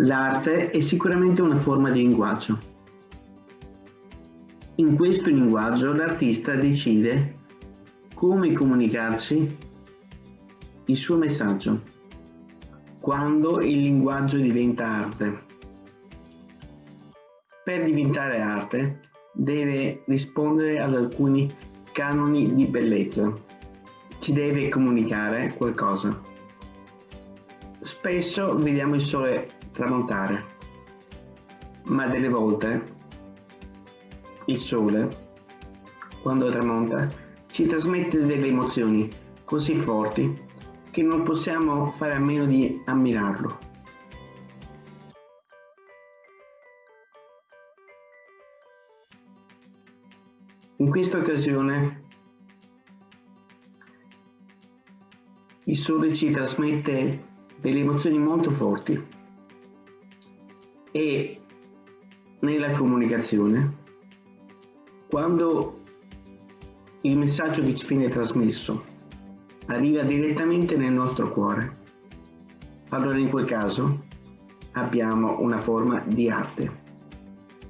L'arte è sicuramente una forma di linguaggio. In questo linguaggio l'artista decide come comunicarci il suo messaggio, quando il linguaggio diventa arte. Per diventare arte deve rispondere ad alcuni canoni di bellezza, ci deve comunicare qualcosa. Spesso vediamo il sole tramontare, ma delle volte il sole, quando tramonta, ci trasmette delle emozioni così forti che non possiamo fare a meno di ammirarlo. In questa occasione il sole ci trasmette delle emozioni molto forti e nella comunicazione quando il messaggio che ci viene trasmesso arriva direttamente nel nostro cuore. Allora in quel caso abbiamo una forma di arte.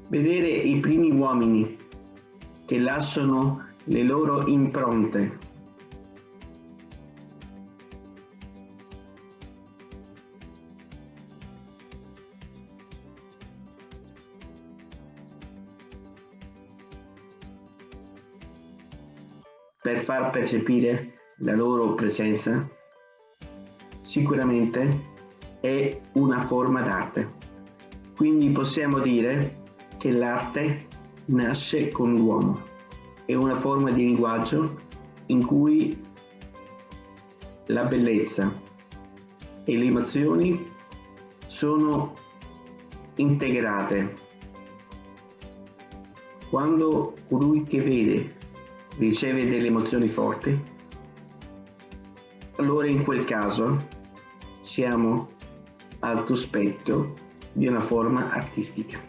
Vedere i primi uomini che lasciano le loro impronte per far percepire la loro presenza, sicuramente è una forma d'arte. Quindi possiamo dire che l'arte nasce con l'uomo, è una forma di linguaggio in cui la bellezza e le emozioni sono integrate. Quando colui che vede riceve delle emozioni forti, allora in quel caso siamo al cospetto di una forma artistica.